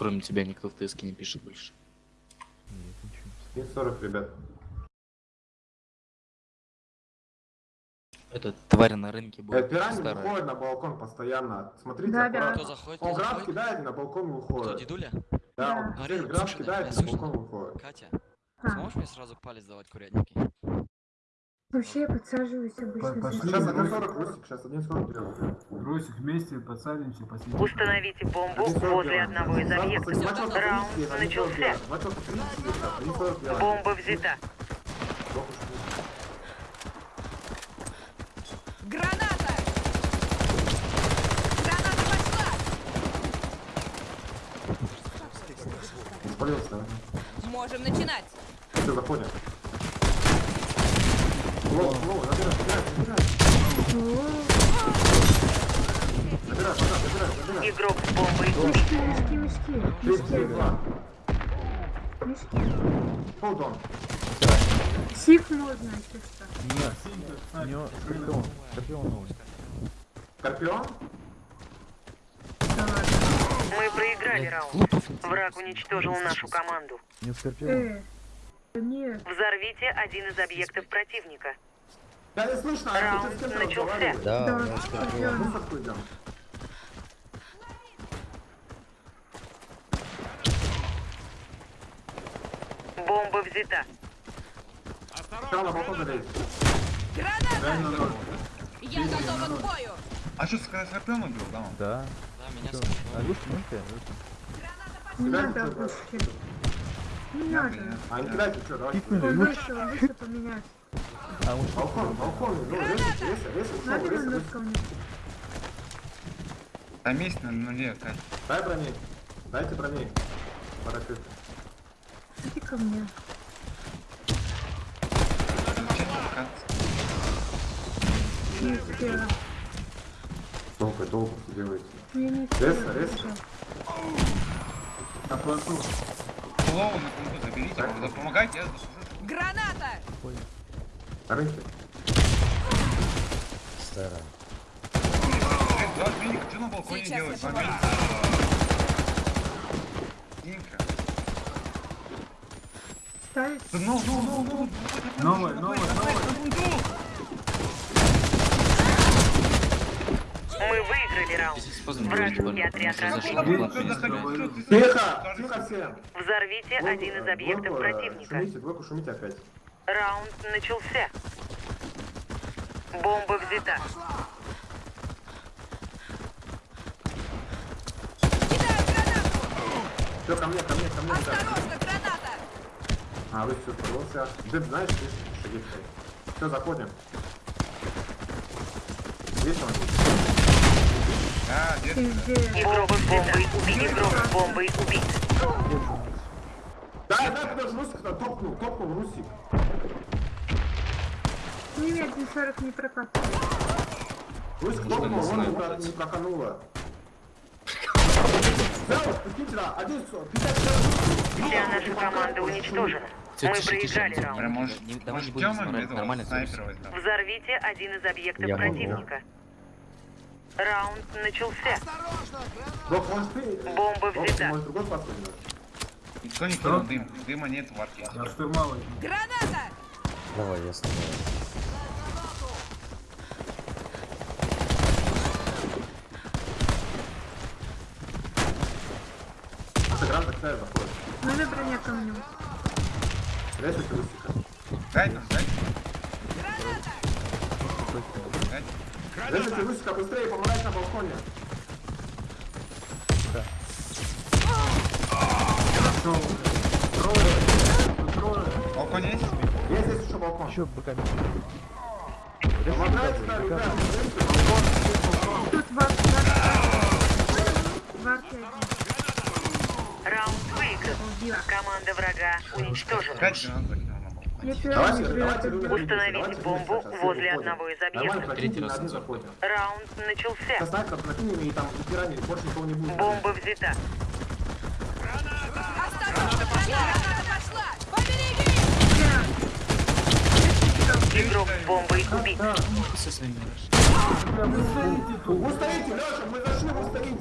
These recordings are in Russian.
Кроме тебя никто в ТСК не пишет больше. Нет, ничего. Минус 40, ребят. Это тварь на рынке будет Пирани старая. выходит на балкон постоянно. Смотрите, Да, да. аккуратно. Кто заходит? Он кто заходит? кидает и на балкон Кто, выходит. дедуля? Да, Да. он гранат слышно, кидает и на балкон выходит. Катя, А, сможешь мне сразу палец давать курятники? Вообще я подсаживаюсь обычно. По-. Сейчас стол. 1.40, Русик, сейчас 1.40 делаю. Русик, вместе подсадимся, посидим. Установите бомбу 1.40 возле одного из объектов. Раунд 1.30, начался. 1.40, матча 1.30, 1.40 делаем. Бомба взята. Граната! Граната пошла! Можем начинать! Все, заходим. Low, low, забирай, забирай, забирай. Забирай, забирай. Игрок с бомбой убит. Мешки, мешки, мешки. 32. Мешки. Hold on. Можно, если что. Нет, у него Скорпион. Скорпион новый. Скорпион? Мы проиграли раунд. Враг уничтожил нашу команду. У него Скорпион. Э, нет. Взорвите один из объектов противника. Да не слышно, а ты с кем разговариваешь? Да, с тобой идем. Бомба взята. Граната! Реально ноль. Я готова к бою! А что, Скорпион убил, да? Да. Да, меня сколько? А Люшка, ну ты, Люшка. Не надо. Не надо. А, не кидайте, что, давайте. Поменять. А он что? Балкон, балкон, ну, резать, резать, резать, Надо резать. Там есть на нуле, Катя. Дай брони. Дайте брони. Парапет. Иди ко мне. Зачем толкаться? Не успела. Долго, долго делаете. Ну, Я успела. резко. На плоту. Слово на кунту заберите, когда помогайте, я заслужу. Граната! На Э, Два медика, что на балконе медика. Димка. Ставить. Да Ну, ну, ну, ну. Новая, новая, новая. Мы выиграли раунд. Вражеский отряд ты Тихо, тихо всем. Взорвите один из объектов противника. Шумите, двойку шумите опять. Раунд начался. Бомба взята. Все, ко мне, ко мне, ко мне. Осторожно, граната! А, вы все, спалился. Дед, знаешь, здесь шаги Все, заходим. Есть он? А, где ты? Везде. Игрок с бомбой убит. Игрок с бомбой убит. Дай, дай, подожди, Русик топнул, топнул Русик. Не нет, 40 не прокатывает. Русик топнул, он не про- не прокануло. Вся наша команда уничтожена. Мы проиграли раунд. Не- давай не может будем нормально-? Взорвите один из объектов Я противника. Раунд начался. Бомба взята. Никто не кинул дым. Дыма нет в арке. Я штурмовой. Граната! Сыгран такая заходит. Надо броня ко мне. Резать Русика. Дай там, дай. Дай. Резать Русика быстрее, помогать на балконе. Балкон есть? Есть здесь еще балкон. Еще боками. Помогайте, да, ребят. Балкон. Тут. Варт один. Раунд выигран. Команда врага уничтожена. Давайте, давайте, Установите бомбу возле одного из объектов. Нормально, Третий прокиньте, раз на один назад. заходим. Раунд начался. Со снайпер прокинем и там пирани, больше никого не будет. Бомба взята.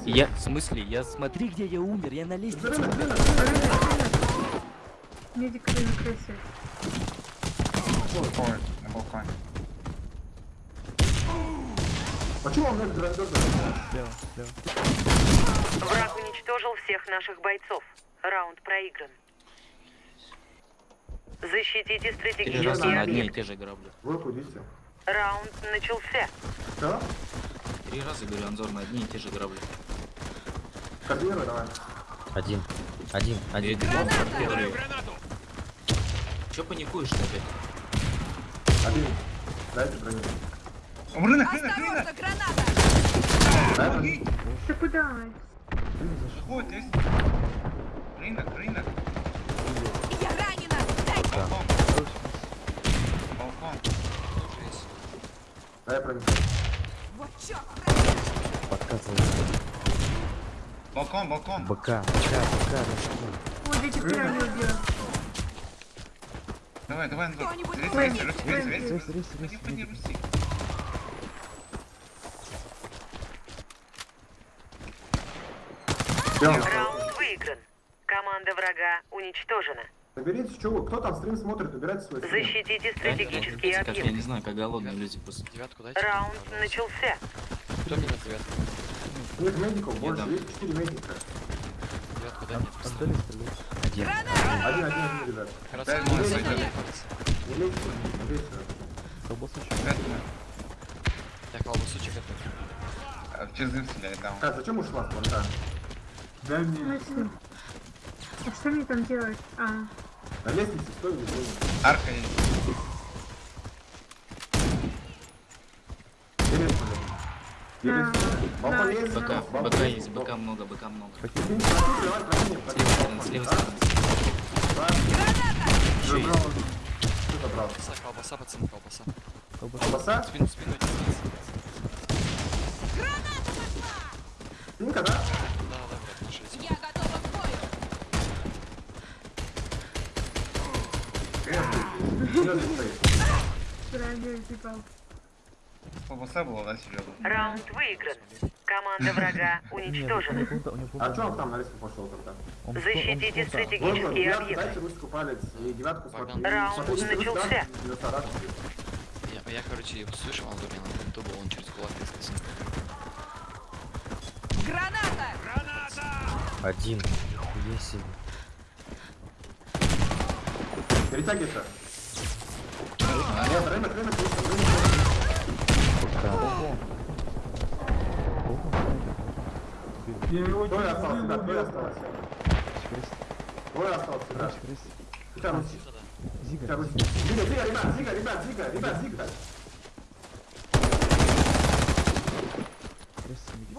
Я, в смысле, я смотри, где я умер, я на лестнице. Медик. Почему он Слева, слева. Враг уничтожил всех наших бойцов. Раунд проигран. Защитите Три раза стратегические на одни и объекты. те же грабли. Вы. Раунд начался. Что? Три раза, говорю, Анзор на одни и те же грабли. Координируй, давай. Один. Один. Один. Первый. Чё паникуешь опять? Один. Дайте броню. Рынок, рынок! Осторожно, граната! Ты куда? Сходит, есть. Рынок, рынок. Я ранена! Дай Балкон. Балкон. Тоже есть. Вот чёрт! Подкатывай. Балкон, балкон. БК. БК. БК. Вот эти прямо убил. Давай, давай. Кто-нибудь Рес, рес, рес, рес, рес. Рес, медик. руси. Раунд выигран. Команда врага уничтожена. Вы? Кто там стрим смотрит? Убирайте свой стрим. Защитите стратегические Как, я объекты. не знаю, как голодные люди просто. Девятку дайте. Раунд пожалуйста. начался. Кто мне девятку? Нет медиков больше, есть 4 медика. Девятку дай мне. Отдали стрелять. Один. Один, один, один, ребят. Дай не сойдёт. Не не. Пять минут. Я колбасучек это. А, В чизы стреляет, да. А, зачем ушла с? Дай мне. Мысли. А что мне там делать? А, На лестнице стой, не стой. Арка есть. Перед Да. Балкон Да. есть? БК, БК есть, БК много, БК много. Прикинь, прокинь, давай, прокинь, С прокинь. левой стороны, с левой стороны. Еще есть. Что забрал? Колбаса, колбаса, пацаны, колбаса. Колбаса? Спину, спину, идите. Синька, да? Да, да, блядь, нашли. Я готова к бою! Колбаса была, да, серьезно? Раунд выигран. Команда врага уничтожена. А что он там на лестницу пошел тогда? Защитите стратегические объекты. дайте русскую палец и девятку. Раунд Смотрите, русский, начался. Я, я, короче, его слышал, он говорил, на ютубе, он через кулак искался. Граната! Один. Есть себе. Перетягивайся. Нет, рынок, рынок, рынок. БК. Балкон. Балкон, Двое осталось, ребят, двое осталось. Двое осталось, крест. Хотя Русь. Зига. Зига, Зига, ребят, Зига, ребят, Зига, ребят, Зига.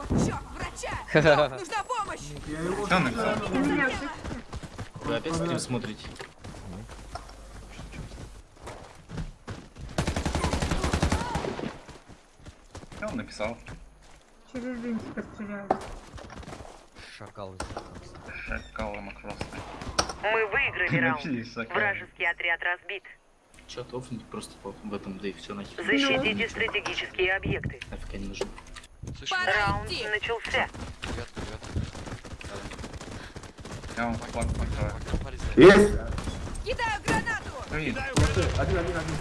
Чёрт, врача! Нужна помощь! Что слышишь? Вы опять стрим смотрите? Что он написал? Через винтика стреляю. Шакал. Шакалы макросные. Мы выиграли раунд. Шакалы. Вражеский отряд разбит. Чё, тофнуть просто в этом, да и все нахер. Защитите стратегические объекты. Нафиг они нужны. Раунд идти! начался. Я вам флаг дай. Есть. Кидаю гранату! Ой, Один, один, один.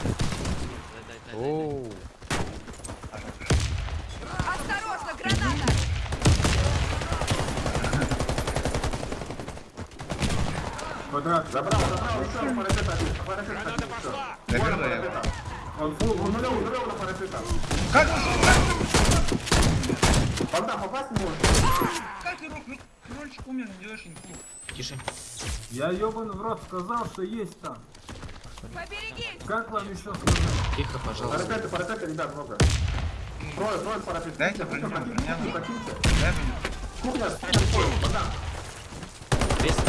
Дай. Оу. Квадрат. Забрал, забрал, еще на парапет один. На парапет один, еще. Добил на парапета. Он фул, он нулевый, нулевый на парапета. Как? Богдан, попасть не может. Как ты рок? Крольчик умер, не делаешь инфу. Тише. Я ебаный в рот сказал, что есть там. Поберегись! Как вам еще сказать? Тихо, пожалуйста. Парапеты, парапеты, ребят, много. Трое, трое парапет. Дайте Кухня, броню, кухня, броня. кухня, покиньте. Дай мне. Кухня, кухня, Богдан. Крест.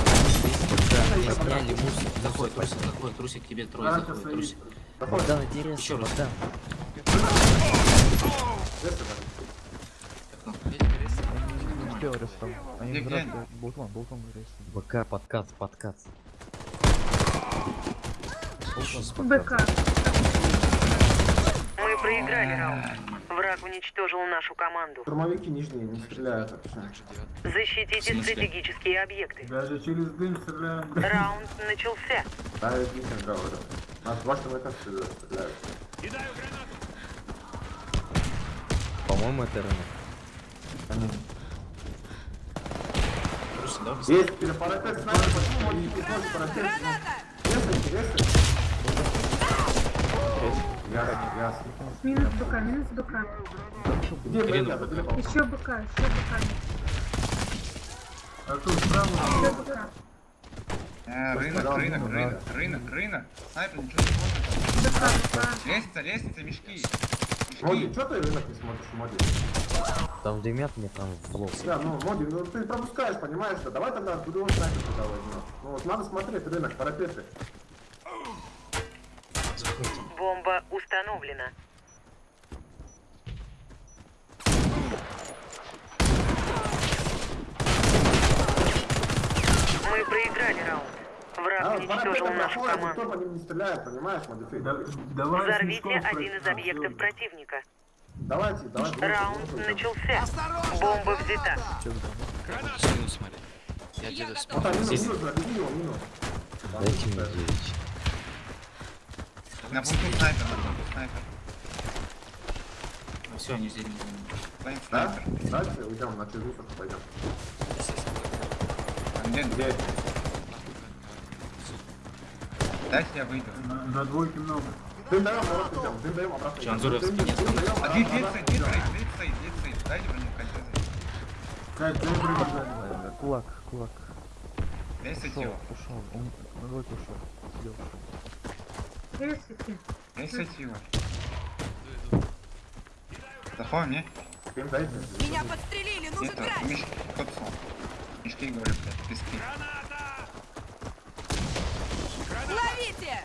БК. Сняли мусор. Заходит, трусик, заходит, трусик, тебе трое заходит, трусик. Богдан, интересно. Еще раз. Богдан. Успел. Они враг, Болтон, болтон. БК, подкат, подкат. БК. Мы проиграли раунд. Враг уничтожил нашу команду. Штурмовики нижние не стреляют вообще. Защитите стратегические объекты. Даже через дым стреляем. Раунд начался. Да, я не говорю. Нас два штурмовика стреляют. По-моему, это рынок. Они- Трусы, да? быстро? Есть, перепарапет, снайпер, почему модики не сможет парапет? Граната! Минус БК, минус БК. Где пол? Еще БК, еще БК. А тут справа. Еще БК. Э, Рынок, рынок, ну, рынок, рынок, рынок. Снайпер ничего не смотрит. Лестница, лестница, мешки. Моди, что ты рынок не смотришь, Моди? Там дымят мне прям в лоб. Да, ну, Моди, ну ты пропускаешь, понимаешь, да? Давай тогда другого снайпер туда возьмем. Ну вот надо смотреть рынок, парапеты. Бомба установлена. Мы проиграли раунд. Враг А, вот уничтожил нашу проходят, никто команду. по ним не стреляет, понимаешь, Модифей? Да- Давай Взорвите один из объектов Всё. противника. Давайте, давайте. Раунд давайте. начался. Бомба взята. Смотри. Я Вот смотрю. а, минус, минус, его, минус. Дайте мне 9. На пункту снайпер, на пункту снайпер. Все, они здесь. Стоит Да? снайпер. Дальше уйдем на через мусорку пойдем. Где? Где? Дайте я выйду. На, на двойке много. Дым даем, обратно идем, дым даем, обратно идем. Анзоровский Дым- нет? А где, обратно стоит, стоит? Дайте броню, кольцо. Кулак, кулак. Ушел, ушел. Он на двойку ушел. Сидел, ушел. Его. Запомни. Дым дайте. Меня подстрелили, нужен Это, грач! мешки, кот сон. Мешки, говорю, блядь, пески. Ловите!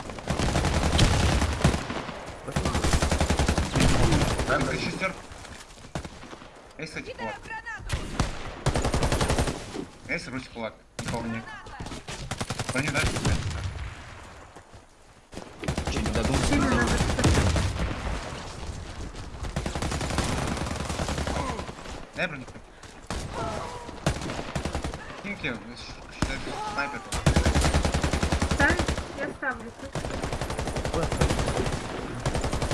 Дай Это дайте. шестер. Эй, кстати, кулак. гранату! Эй, русь кулак. Никого нет. Броню дальше, блядь. Че, не додумал? Сильно надо Дай броню. Киньте, считай, снайпер. Ставить? Я ставлю.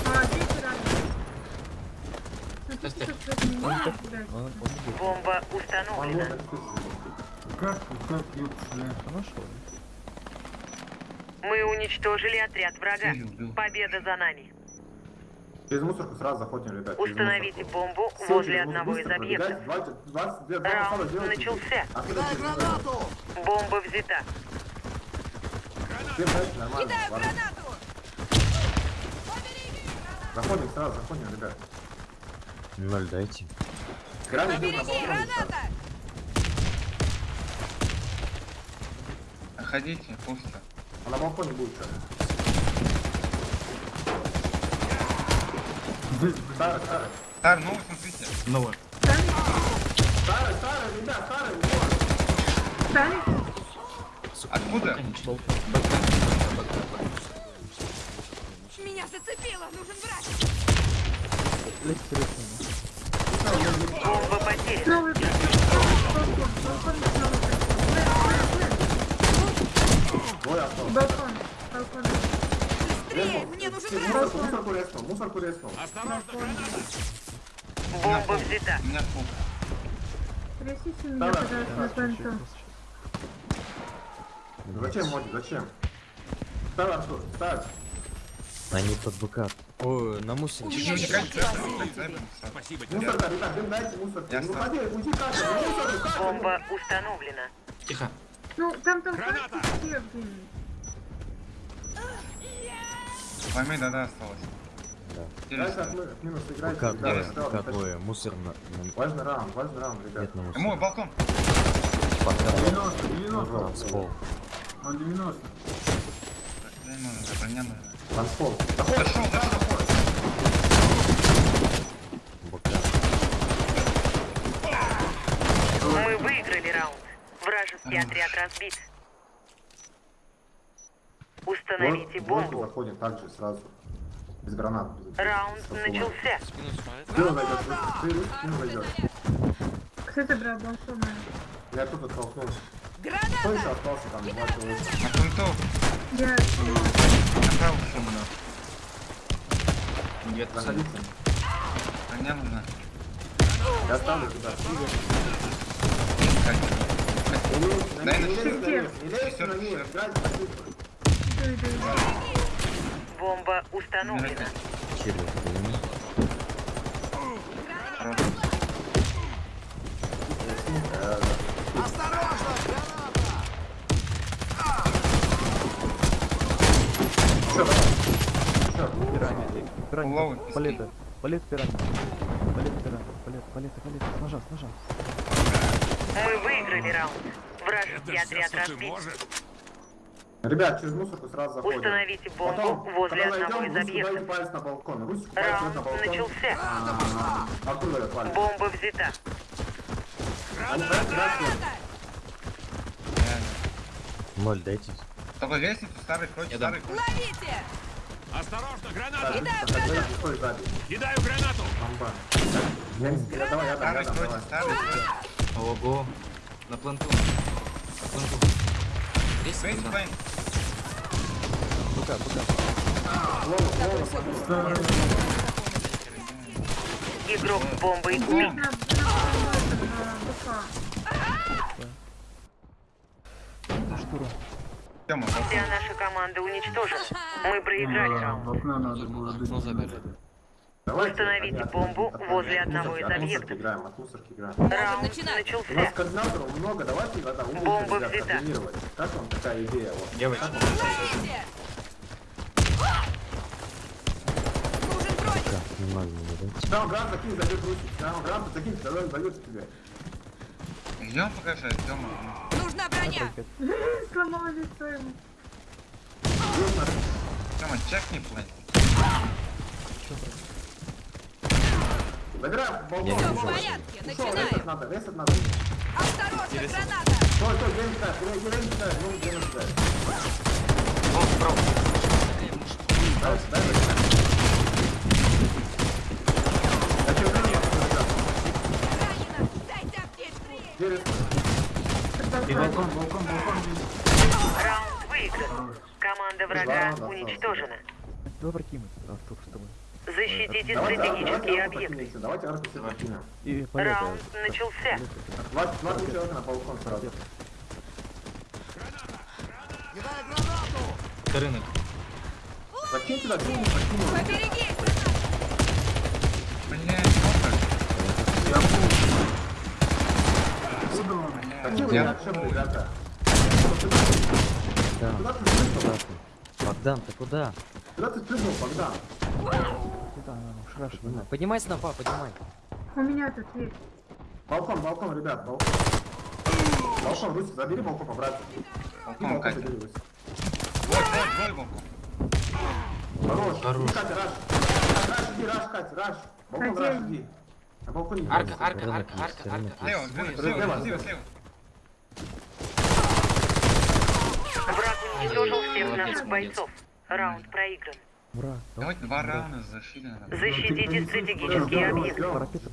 А, здесь рано. Ну. Бомба установлена. Как, как. А нашел. Мы уничтожили отряд врага. Победа за нами. Через мусорку сразу заходим, ребят. Установите бомбу Все, возле одного из объектов. 20, 22, 2 Раунд начался. А через мусорку? Бомба взята. Нормально. Кидаю ладно. гранату! Заходим сразу, заходим, ребят. Ноль дайте. На Побереги, граната! Ходите, пусто. А на балконе будет сейчас. Старый, старый. Тар, ну смотрите. Новое. Старый, старый, ребят, старый, вот. Сука, Откуда? Меня зацепило, нужен врач! Лезьте, лезьте. Бомба потеряна. Новый балкон. Балкон, балкон, новый. Двое осталось. Балкон. Балкон. Быстрее, мне нужен Через врач! Мусорку, мусорку резнул, мусорку резнул. Бомба взята. У меня пук. Трясите меня, Давай, пожалуйста, понту. Зачем, Моди, зачем? Ставь, Артур, ставь. Они под БК. Ой, на есть кольцо. мотивация. Мусорка, ребят, дым дайте мусорку. Я Ну, ходи, уйди, Катя, ну, мусорку, Катя. Бомба установлена. Тихо. Ну, там там карточки где-нибудь. Пойми, да-да, осталось. Да. Интересно. от мы- от минус играйте, почти. двое. Мусор на... на- Важный раунд, важный раунд, ребят. Нет, на Мой мусор. балкон. Подкат. 90, 90. Танцпол. Он 90. Броня нужна, броня нужна. Танцпол. Дошел, дошел. БК. Мы выиграли раунд. Вражеский отряд разбит. Установите Вот, вот бомбу. заходим также сразу. Без гранат. Раунд начался. Спину зайдет, ты спину зайдет. Кстати, брат, балконная. Я тут оттолкнулся. Кто Граната! еще остался там? Два человека. На пункту. Я Направо шумно. Нет, Заходите. А мне нужно. Я ставлю туда. Дай на не лезь на щит. Бомба установлена. Все. Пиранья. Пиранья. Ловы, Палеты. Палет пиранья. Палет пиранья. Палет, палеты, палеты. С ножа, с ножа. Мы выиграли раунд. Вражеский отряд разбит. Ребят, через мусорку сразу заходим. Установите бомбу Потом, возле когда одного зайдем, из объектов. палец на балкон. Русик палец на балкон. начался. А, Откуда дает палец? Бомба взята. Ноль, дайте. Только лестницу старый дам. старый. Ловите! Осторожно, граната! Стой сзади. Кидаю гранату! Бомба. Я не- я- Давай, я давай. кройте. Ого. На планту. На планту. Есть. Бука, бука. Игрок БК. Штурм. Тёма, Вся наша команда уничтожена. Мы проиграли Да, раунд. в окно надо было. Давайте, Установите бомбу возле одного из объектов. Раунд начинать. У нас начался. координаторов много, давайте умных Бомба взята. Как вам такая идея? Вот? Девочки. Не грант закинь, Русик. Грант закинь, тогда тебе. Что, Тёма. Нужна броня! Тёма, чекни план. Балкон. Я Все в порядке, начинаем! надо, резать надо. Осторожно, граната! Стой, стой, где не ставь, где где не ставь, ну где не ставь. О, справа. Дай, дай, дай. Я тебе говорю, Ранено! Дайте аптечку! через... Балкон, балкон, балкон здесь. Раунд выигран. Команда врага уничтожена. Давай прокинуть, Артур, с тобой. Защитите Давайте, арку- стратегические объекты. давайте. Раунд начался. На балкон сразу. Рынок. Закинь туда. Поберегись! Блядь, Тёма. Откуда он? Закинь вы Я- так, что, ребята. Ты ты? Богдан, ты куда? Куда ты спрыгнул, Богдан? Куда она? Шраш, Поднимай. Снопа, поднимай. У меня тут есть. Балкон, балкон, ребят, балкон. Балкон, Русик, забери балкон, по-братски. И Балкон, балкон Катя. Вот, вот, вот балкон. Хорош. Хорош. Катя, раш. Раш, иди, раш, Катя, раш. Балкон, раш, иди. На балконе. Арка, арка, арка, арка, арка. Слева, есть. слева, слева, слева. Враг уничтожил всех наших бойцов. Раунд проигран. Ура. Давайте два раунда защиты. надо. Защитите прокинем. парапеты.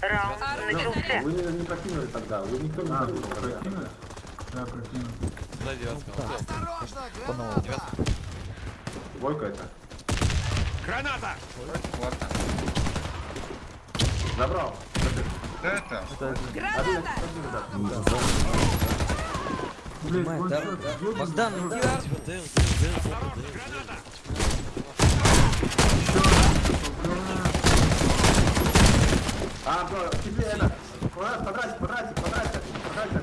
Раунд начался. Вы не, прокинули тогда, вы никто не прокинули? Да, прокинули. Да, девятка. Так, по новому. Двойка это. Граната! Ладно. Забрал. Это? Граната! Блин, Поднимай, он да. что, ёбаный? Богдан, иди А, да, тебе это. Квадрат, квадратик, квадратик, квадратик, квадратик.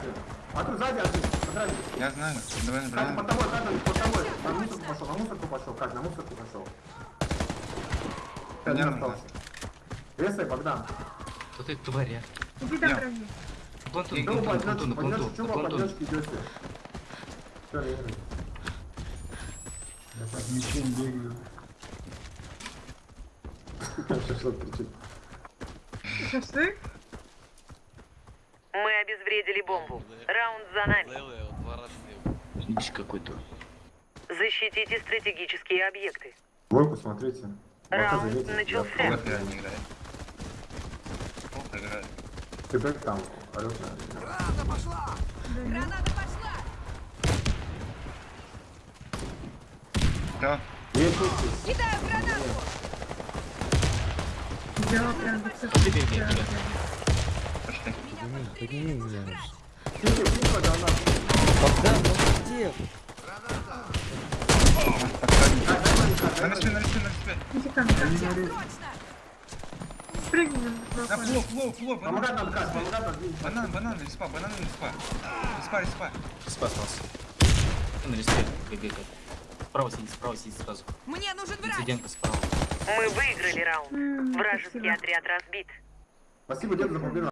А тут сзади один, квадратик. Я знаю. Давай набираем. под тобой, Катя, под тобой. На мусорку пошел, на мусорку пошел, Катя, на мусорку пошел. Один Нервно. остался. Резай, Богдан. Тут и тваря. Иди там на пойдешь, планту, чего на планту. пойдешь, идете? Все, Я так мечей бегаю. Шашлык кричит. Шашлык? Мы обезвредили бомбу. Раунд за нами. Ибич какой-то. Защитите стратегические объекты. Двойку смотрите. Раунд начался. Ты бэк там, орёт на- Граната пошла! Граната пошла! Тут. Кидаю гранату! Взяла прям. Подними, подними меня. Тихо, гранат. Богдан, ну где? На респе, на респе, на респе. Иди ко мне. Спрыгни на флоу, флоу, флоу, Помогать банан. Банан, банан, респа, банан, респа. Респа, респа. Спас нас. На респе бегает. Справа сидит, справа сидит сразу. Мне нужен врач! Инцидентка справа. Мы выиграли раунд. Вражеский отряд разбит. Спасибо, дед, за победу.